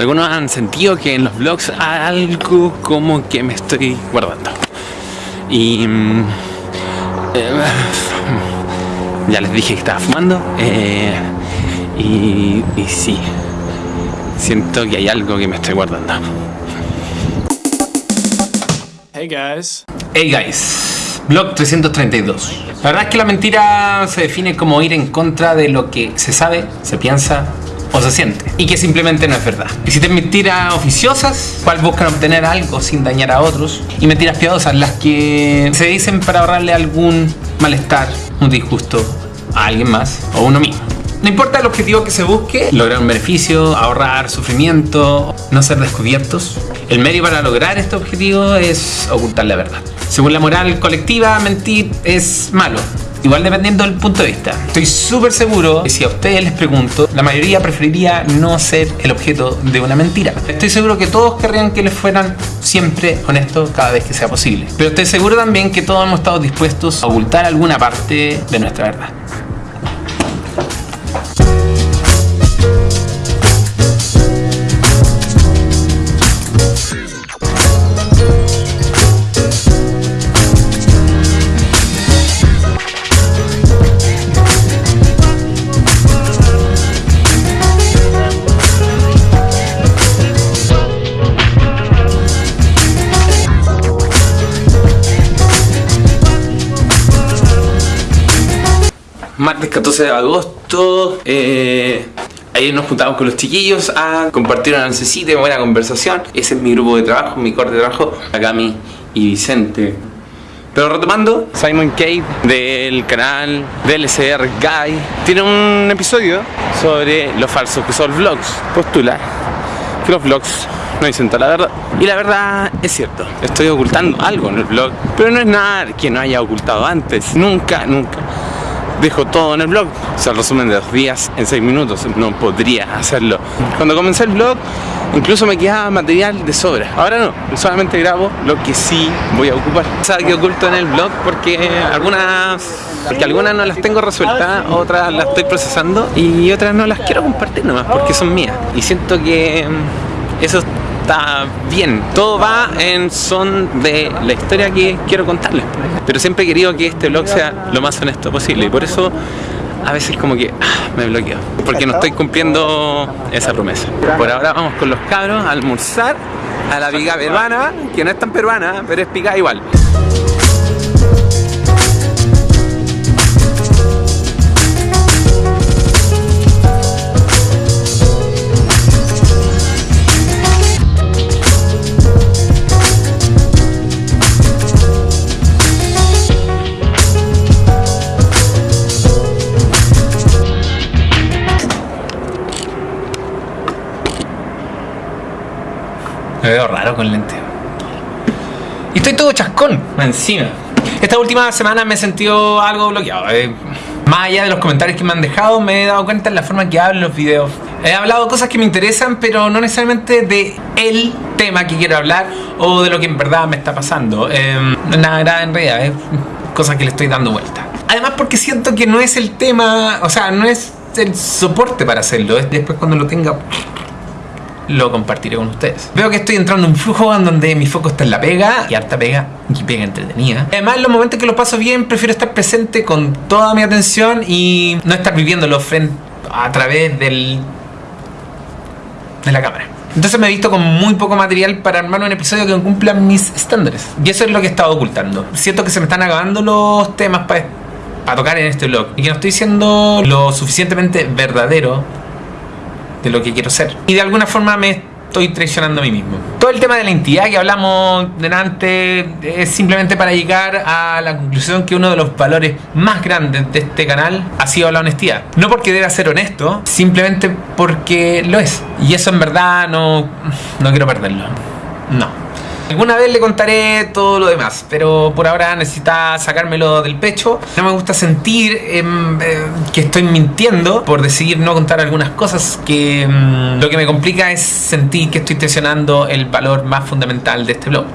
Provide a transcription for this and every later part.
Algunos han sentido que en los vlogs algo como que me estoy guardando. Y... mm, eh, ya les dije que estaba fumando. eh, y, y sí, siento que hay algo que me estoy guardando. Hey guys. Hey guys, blog 332. La verdad es que la mentira se define como ir en contra de lo que se sabe, se piensa o se siente y que simplemente no es verdad. Existen mentiras oficiosas, cual buscan obtener algo sin dañar a otros, y mentiras piadosas, las que se dicen para ahorrarle algún malestar, un disgusto a alguien más o uno mismo. No importa el objetivo que se busque, lograr un beneficio, ahorrar sufrimiento, no ser descubiertos. El medio para lograr este objetivo es ocultar la verdad. Según la moral colectiva, mentir es malo. Igual dependiendo del punto de vista. Estoy súper seguro que si a ustedes les pregunto, la mayoría preferiría no ser el objeto de una mentira. Estoy seguro que todos querrían que les fueran siempre honestos cada vez que sea posible. Pero estoy seguro también que todos hemos estado dispuestos a ocultar alguna parte de nuestra verdad. Martes 14 de agosto. eh, ayer nos juntamos con los chiquillos a compartir una oncecita y buena conversación. Ese es mi grupo de trabajo, mi corte de trabajo. Akami y Vicente. Pero retomando, Simon Cave del canal DLCR Guy tiene un episodio sobre lo falsos que son los vlogs. Postula que los vlogs no dicen toda la verdad. Y la verdad es cierto, estoy ocultando algo en el vlog, pero no es nada que no haya ocultado antes. Nunca, nunca dejo todo en el blog. O sea, el resumen de dos días en seis minutos. No podría hacerlo. Cuando comencé el blog, incluso me quedaba material de sobra. Ahora no, solamente grabo lo que sí voy a ocupar. ¿Sabes que oculto en el blog? Porque algunas, porque algunas no las tengo resueltas, otras las estoy procesando y otras no las quiero compartir nomás porque son mías. Y siento que mm, eso está bien. Todo va en son de la historia que quiero contarles. Pero siempre he querido que este blog sea lo más honesto posible. Y por eso a veces como que ah, me bloqueo. Porque no estoy cumpliendo esa promesa. Por ahora vamos con los cabros a almorzar a la pica peruana, que no es tan peruana, pero es pica igual. Me veo raro con lente. Y estoy todo chascón encima. Esta última semana me he sentido algo bloqueado. eh. Más allá de los comentarios que me han dejado, me he dado cuenta en la forma que hablo en los videos. He hablado cosas que me interesan, pero no necesariamente de el tema que quiero hablar o de lo que en verdad me está pasando. Eh, nada, nada en realidad, es cosas que le estoy dando vuelta. Además porque siento que no es el tema, o sea, no es el soporte para hacerlo. Es después cuando lo tenga lo compartiré con ustedes. Veo que estoy entrando en un flujo en donde mi foco está en la pega, y harta pega, y pega entretenida. Además, en los momentos que lo paso bien, prefiero estar presente con toda mi atención y no estar viviéndolo a través del, de la cámara. Entonces me he visto con muy poco material para armar un episodio que cumpla mis estándares. Y eso es lo que he estado ocultando. Siento que se me están acabando los temas para para tocar en este blog y que no estoy siendo lo suficientemente verdadero de lo que quiero ser. Y de alguna forma me estoy traicionando a mí mismo. Todo el tema de la entidad que hablamos delante es simplemente para llegar a la conclusión que uno de los valores más grandes de este canal ha sido la honestidad. No porque deba ser honesto, simplemente porque lo es. Y eso en verdad no, no quiero perderlo. No. Alguna vez le contaré todo lo demás, pero por ahora necesita sacármelo del pecho. No me gusta sentir em, eh, que estoy mintiendo por decidir no contar algunas cosas que em, lo que me complica es sentir que estoy tensionando el valor más fundamental de este blog,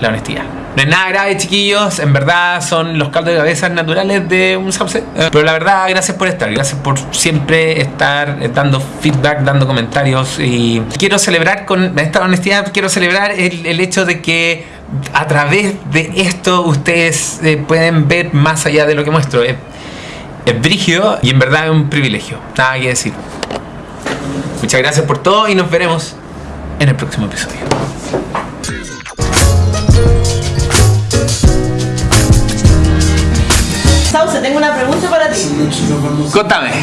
la honestidad. No es nada grave, chiquillos. En verdad son los caldos de cabeza naturales de un. Eh, Pero la verdad, gracias por estar. Gracias por siempre estar eh, dando feedback, dando comentarios. Y quiero celebrar con esta honestidad, quiero celebrar el, el hecho de que a través de esto ustedes eh, pueden ver más allá de lo que muestro. Es, es brígido y en verdad es un privilegio. Nada que decir. Muchas gracias por todo y nos veremos en el próximo episodio. Tengo una pregunta para ti. Contame.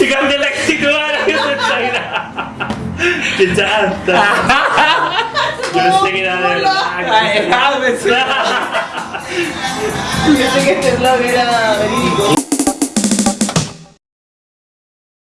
Y cambié la actitud a la que se está ¡Qué chanta! Yo pensé que era de verdad. Pensé que este blog era verídico.